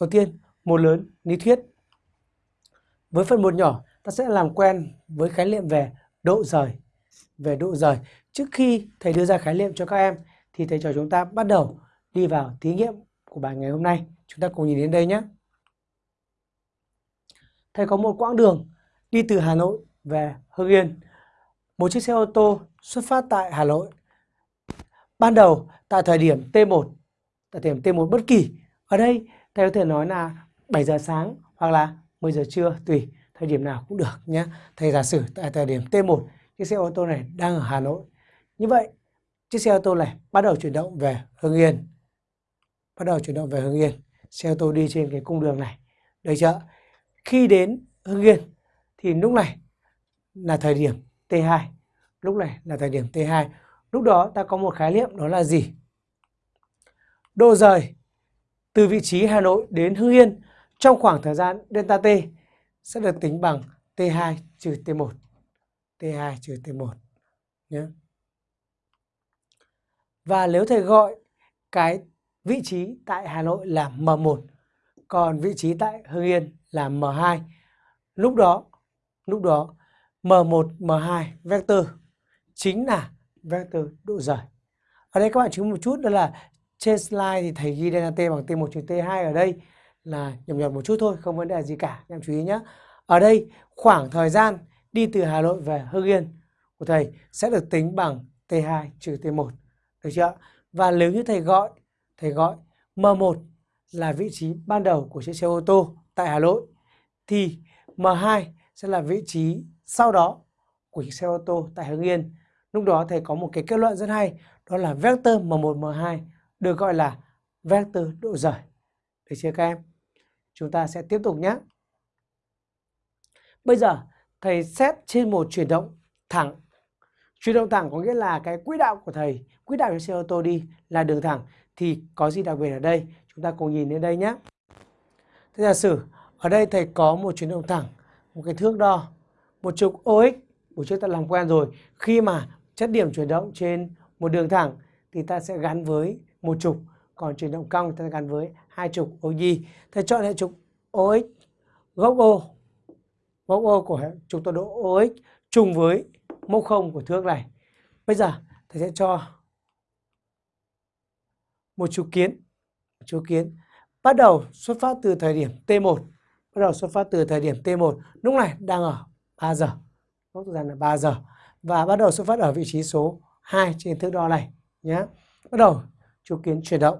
Đầu tiên, một lớn lý thuyết. Với phần một nhỏ, ta sẽ làm quen với khái niệm về độ rời. Về độ rời. Trước khi thầy đưa ra khái niệm cho các em, thì thầy trò chúng ta bắt đầu đi vào thí nghiệm của bài ngày hôm nay. Chúng ta cùng nhìn đến đây nhé. Thầy có một quãng đường đi từ Hà Nội về Hưng Yên. Một chiếc xe ô tô xuất phát tại Hà Nội. Ban đầu tại thời điểm T1, tại thời điểm T1 bất kỳ. Ở đây thầy có thể nói là 7 giờ sáng hoặc là 10 giờ trưa, tùy thời điểm nào cũng được nhé. Thầy giả sử tại thời điểm T1 chiếc xe ô tô này đang ở Hà Nội. Như vậy, chiếc xe ô tô này bắt đầu chuyển động về Hưng Yên. Bắt đầu chuyển động về Hưng Yên. Xe ô tô đi trên cái cung đường này. Được chưa? Khi đến Hưng Yên thì lúc này là thời điểm T2. Lúc này là thời điểm T2. Lúc đó ta có một khái niệm đó là gì? Độ rời từ vị trí Hà Nội đến Hưng Yên trong khoảng thời gian delta T sẽ được tính bằng T2 trừ T1. T2 trừ T1 nhé. Và nếu thầy gọi cái vị trí tại Hà Nội là M1, còn vị trí tại Hưng Yên là M2. Lúc đó, lúc đó M1, M2 vector chính là vector độ rời. Ở đây các bạn chú ý một chút đó là trên slide thì thầy ghi delta t bằng t1 trừ t2 ở đây là nhầm nhầm một chút thôi, không vấn đề gì cả, em chú ý nhé. Ở đây khoảng thời gian đi từ Hà Nội về Hưng Yên của thầy sẽ được tính bằng t2 trừ t1. Được chưa? Và nếu như thầy gọi, thầy gọi M1 là vị trí ban đầu của chiếc xe ô tô tại Hà Nội thì M2 sẽ là vị trí sau đó của chiếc xe ô tô tại Hưng Yên. Lúc đó thầy có một cái kết luận rất hay, đó là vector M1 M2 được gọi là vector độ rời. Được chưa các em? Chúng ta sẽ tiếp tục nhé. Bây giờ thầy xét trên một chuyển động thẳng. Chuyển động thẳng có nghĩa là cái quỹ đạo của thầy, quỹ đạo cho xe ô tô đi là đường thẳng thì có gì đặc biệt ở đây? Chúng ta cùng nhìn đến đây nhé. Thế giả sử ở đây thầy có một chuyển động thẳng, một cái thước đo, một trục OX, buổi trước ta làm quen rồi. Khi mà chất điểm chuyển động trên một đường thẳng thì ta sẽ gắn với một trục, còn chuyển động cong ta gắn với hai trục OY. Thầy chọn hệ trục OX, gốc O, gốc O của hệ trục tọa độ OX trùng với mốc không của thước này. Bây giờ thầy sẽ cho một trục kiến, trục kiến bắt đầu xuất phát từ thời điểm T1, bắt đầu xuất phát từ thời điểm T1, lúc này đang ở 3 giờ, mốc thời gian là 3 giờ và bắt đầu xuất phát ở vị trí số 2 trên thước đo này nhé. Bắt đầu trục kiến chuyển động.